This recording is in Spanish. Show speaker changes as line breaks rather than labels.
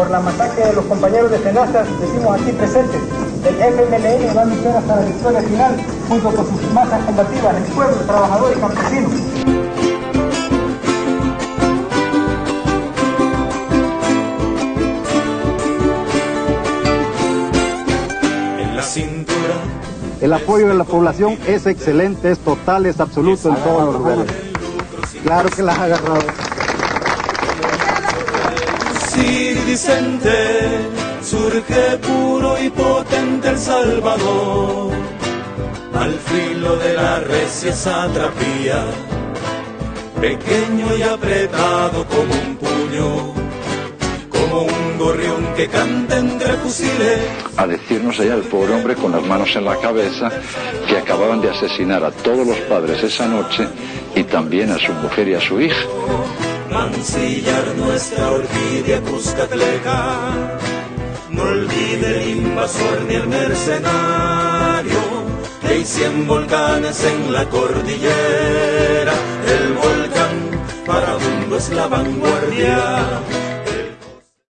por la masacre de los compañeros de Senasa, decimos aquí presentes, el FMLN va a luchar hasta la victoria final, junto con sus masas combativas, el pueblo, trabajador y campesino.
En la cintura.
El apoyo de la población es excelente, es total, es absoluto en todos los lugares. Claro que las ha agarrado.
Vicente, surge puro y potente El Salvador, al filo de la recia satrapía, pequeño y apretado como un puño, como un gorrión que canta entre fusiles.
A decirnos allá el pobre hombre con las manos en la cabeza que acababan de asesinar a todos los padres esa noche y también a su mujer y a su hija
mancillar nuestra orquídea cuscatleca. No olvide el invasor ni el mercenario, que hay cien volcanes en la cordillera. El volcán para mundo es la vanguardia